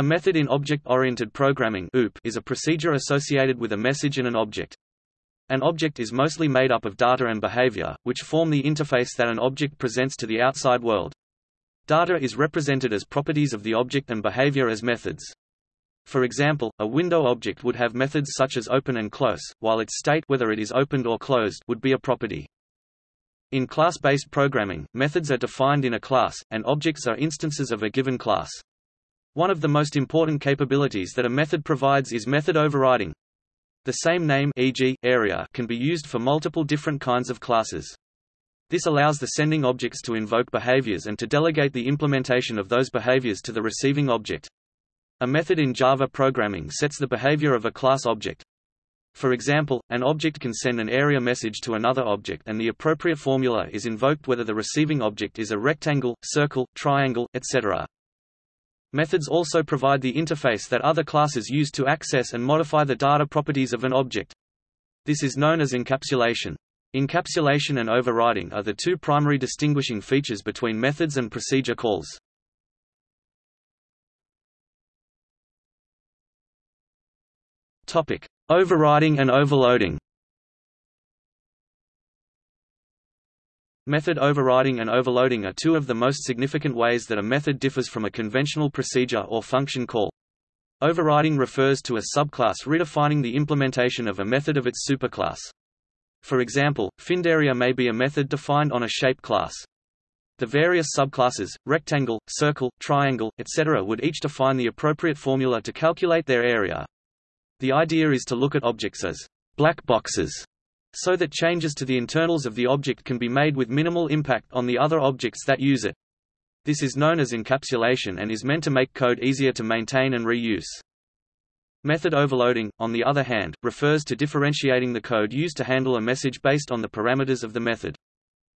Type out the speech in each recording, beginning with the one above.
A method in object-oriented programming is a procedure associated with a message and an object. An object is mostly made up of data and behavior, which form the interface that an object presents to the outside world. Data is represented as properties of the object and behavior as methods. For example, a window object would have methods such as open and close, while its state whether it is opened or closed would be a property. In class-based programming, methods are defined in a class, and objects are instances of a given class. One of the most important capabilities that a method provides is method overriding. The same name e.g., area can be used for multiple different kinds of classes. This allows the sending objects to invoke behaviors and to delegate the implementation of those behaviors to the receiving object. A method in Java programming sets the behavior of a class object. For example, an object can send an area message to another object and the appropriate formula is invoked whether the receiving object is a rectangle, circle, triangle, etc. Methods also provide the interface that other classes use to access and modify the data properties of an object. This is known as encapsulation. Encapsulation and overriding are the two primary distinguishing features between methods and procedure calls. Topic: Overriding and overloading. Method overriding and overloading are two of the most significant ways that a method differs from a conventional procedure or function call. Overriding refers to a subclass redefining the implementation of a method of its superclass. For example, findArea may be a method defined on a shape class. The various subclasses, rectangle, circle, triangle, etc. would each define the appropriate formula to calculate their area. The idea is to look at objects as black boxes so that changes to the internals of the object can be made with minimal impact on the other objects that use it. This is known as encapsulation and is meant to make code easier to maintain and reuse. Method overloading, on the other hand, refers to differentiating the code used to handle a message based on the parameters of the method.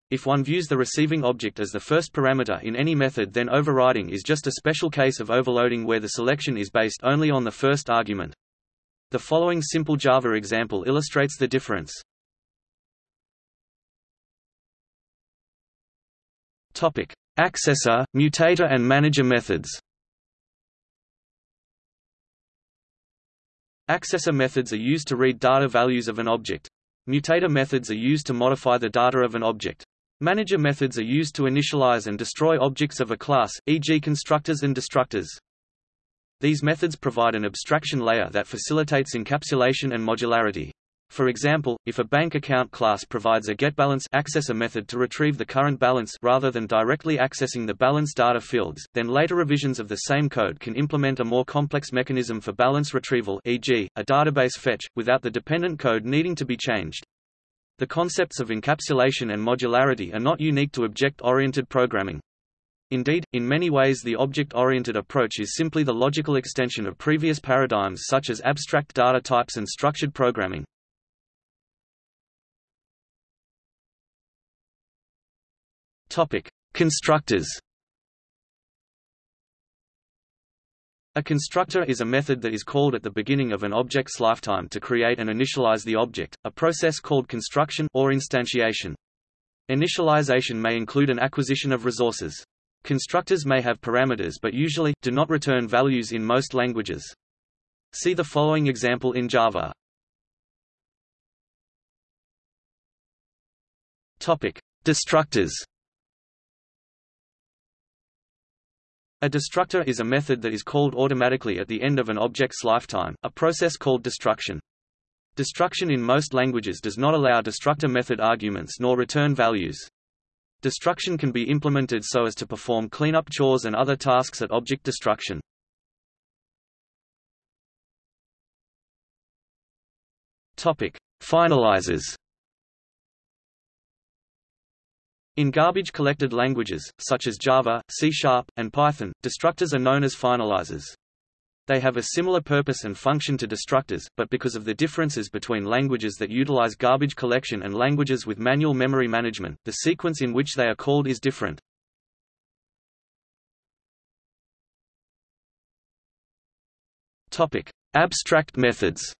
If one views the receiving object as the first parameter in any method then overriding is just a special case of overloading where the selection is based only on the first argument. The following simple Java example illustrates the difference. Topic: Accessor, mutator and manager methods. Accessor methods are used to read data values of an object. Mutator methods are used to modify the data of an object. Manager methods are used to initialize and destroy objects of a class, e.g. constructors and destructors. These methods provide an abstraction layer that facilitates encapsulation and modularity. For example, if a bank account class provides a getBalance accessor method to retrieve the current balance rather than directly accessing the balance data fields, then later revisions of the same code can implement a more complex mechanism for balance retrieval e.g., a database fetch, without the dependent code needing to be changed. The concepts of encapsulation and modularity are not unique to object-oriented programming. Indeed, in many ways the object-oriented approach is simply the logical extension of previous paradigms such as abstract data types and structured programming. Topic: Constructors. A constructor is a method that is called at the beginning of an object's lifetime to create and initialize the object, a process called construction or instantiation. Initialization may include an acquisition of resources. Constructors may have parameters but usually, do not return values in most languages. See the following example in Java. Topic: Destructors. A destructor is a method that is called automatically at the end of an object's lifetime, a process called destruction. Destruction in most languages does not allow destructor method arguments nor return values. Destruction can be implemented so as to perform cleanup chores and other tasks at object destruction. Topic: Finalizers In garbage-collected languages, such as Java, C-Sharp, and Python, destructors are known as finalizers. They have a similar purpose and function to destructors, but because of the differences between languages that utilize garbage collection and languages with manual memory management, the sequence in which they are called is different. Topic: Abstract methods.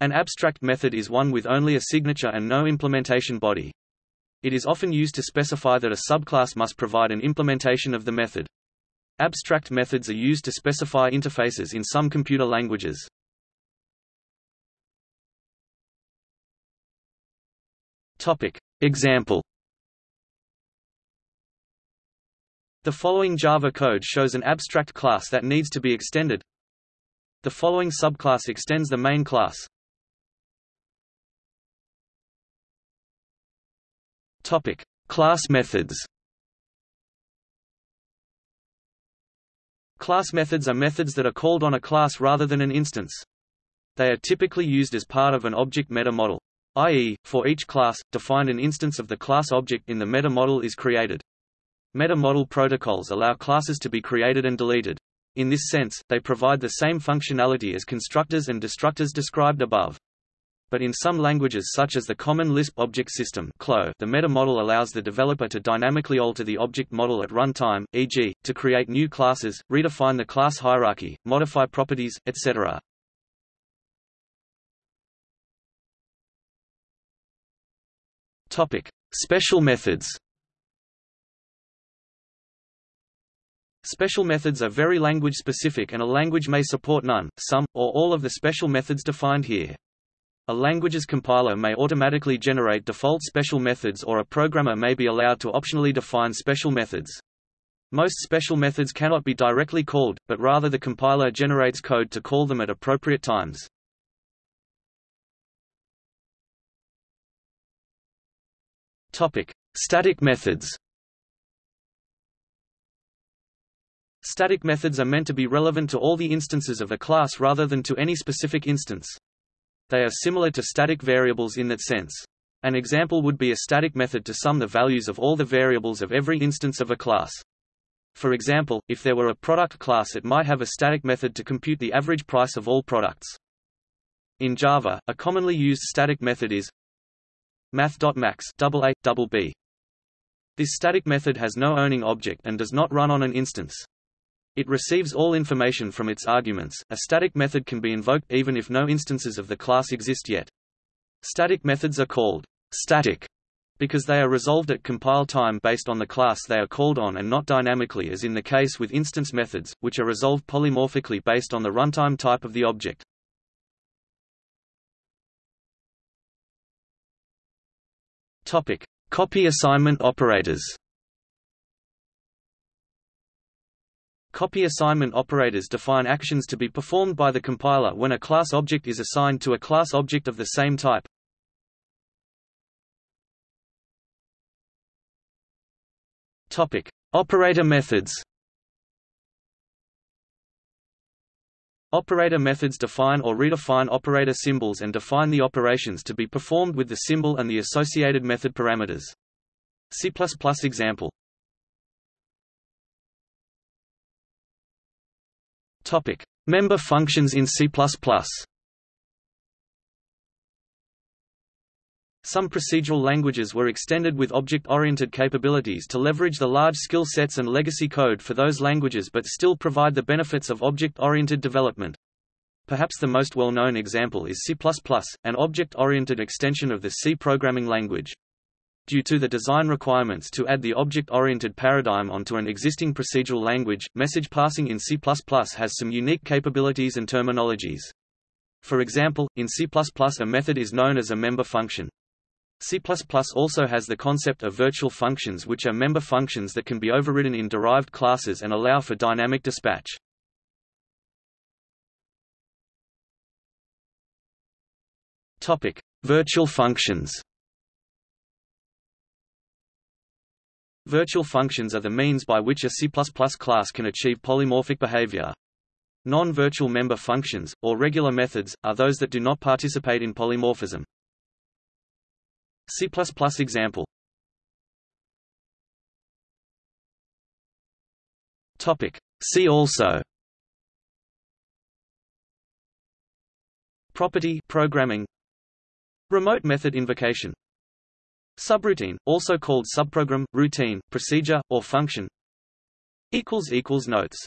An abstract method is one with only a signature and no implementation body. It is often used to specify that a subclass must provide an implementation of the method. Abstract methods are used to specify interfaces in some computer languages. Topic. Example The following Java code shows an abstract class that needs to be extended. The following subclass extends the main class. Topic: Class methods. Class methods are methods that are called on a class rather than an instance. They are typically used as part of an object meta model, i.e., for each class, defined an instance of the class object in the meta model is created. Meta model protocols allow classes to be created and deleted. In this sense, they provide the same functionality as constructors and destructors described above. But in some languages such as the Common Lisp Object System the meta-model allows the developer to dynamically alter the object model at runtime, e.g., to create new classes, redefine the class hierarchy, modify properties, etc. Special methods Special methods are very language-specific and a language may support none, some, or all of the special methods defined here. A language's compiler may automatically generate default special methods or a programmer may be allowed to optionally define special methods. Most special methods cannot be directly called, but rather the compiler generates code to call them at appropriate times. Topic: Static methods. Static methods are meant to be relevant to all the instances of a class rather than to any specific instance. They are similar to static variables in that sense. An example would be a static method to sum the values of all the variables of every instance of a class. For example, if there were a product class it might have a static method to compute the average price of all products. In Java, a commonly used static method is math.max This static method has no owning object and does not run on an instance. It receives all information from its arguments. A static method can be invoked even if no instances of the class exist yet. Static methods are called static because they are resolved at compile time based on the class they are called on and not dynamically as in the case with instance methods, which are resolved polymorphically based on the runtime type of the object. Topic: Copy assignment operators. Copy assignment operators define actions to be performed by the compiler when a class object is assigned to a class object of the same type. Topic: Operator methods. Operator methods define or redefine operator symbols and define the operations to be performed with the symbol and the associated method parameters. C++ example Topic: Member functions in C++. Some procedural languages were extended with object-oriented capabilities to leverage the large skill sets and legacy code for those languages but still provide the benefits of object-oriented development. Perhaps the most well-known example is C++, an object-oriented extension of the C programming language. Due to the design requirements to add the object-oriented paradigm onto an existing procedural language, message passing in C++ has some unique capabilities and terminologies. For example, in C++ a method is known as a member function. C++ also has the concept of virtual functions which are member functions that can be overridden in derived classes and allow for dynamic dispatch. Topic: Virtual functions. Virtual functions are the means by which a C++ class can achieve polymorphic behavior. Non-virtual member functions, or regular methods, are those that do not participate in polymorphism. C++ example Topic. See also Property programming Remote method invocation Subroutine, also called subprogram, routine, procedure, or function Notes